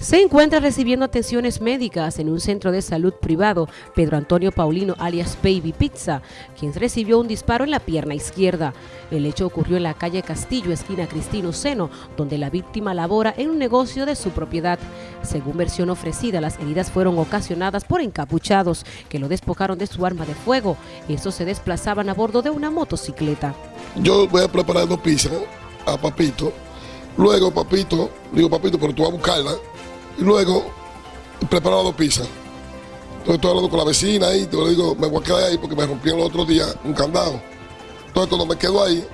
Se encuentra recibiendo atenciones médicas en un centro de salud privado, Pedro Antonio Paulino alias Baby Pizza, quien recibió un disparo en la pierna izquierda. El hecho ocurrió en la calle Castillo, esquina Cristino Seno, donde la víctima labora en un negocio de su propiedad. Según versión ofrecida, las heridas fueron ocasionadas por encapuchados, que lo despojaron de su arma de fuego. Estos se desplazaban a bordo de una motocicleta. Yo voy a preparar dos pizzas a Papito. Luego, Papito, digo, Papito, pero tú vas a buscarla y luego preparo dos pizzas. Entonces estoy hablando con la vecina y le digo, me voy a quedar ahí porque me rompieron el otro día un candado. Entonces cuando me quedo ahí,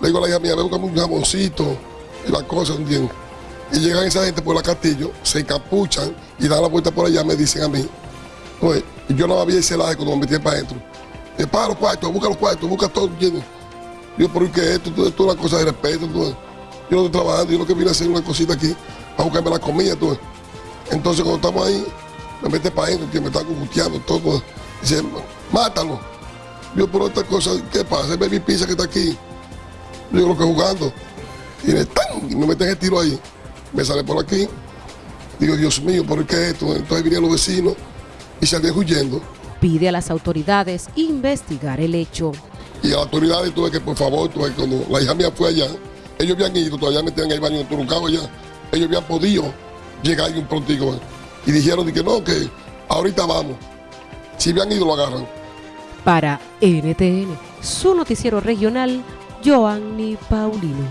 le digo a la hija mía, ve buscame un jamoncito y las cosas, ¿entiendes? Y llegan esa gente por la castillo, se encapuchan y dan la vuelta por allá, me dicen a mí. Pues, y yo no había ese laje cuando me metí para adentro. Me para los cuartos, busca los cuartos, busca todo. ¿entiendes? Yo, ¿por qué esto? Esto es una cosa de respeto. Yo no estoy trabajando, yo lo que vine a hacer una cosita aquí para buscarme la comida. Tú. Entonces cuando estamos ahí, me mete para adentro, que me está congusteando todo. Dice, mátalo. Yo por otra cosa, ¿qué pasa? El baby pizza que está aquí. Yo creo que jugando. Y me, ¡tan! y me meten el tiro ahí. Me sale por aquí. Digo, Dios mío, ¿por qué esto? Entonces vinieron los vecinos y salían huyendo. Pide a las autoridades investigar el hecho. Y a las autoridades tuve que, por favor, tuve, cuando la hija mía fue allá, ellos habían ido, todavía metían el baño truncado allá. Ellos habían podido llegar ahí un prontico. Y dijeron que no, que ahorita vamos. Si habían ido, lo agarran. Para NTN, su noticiero regional, Joanny Paulino.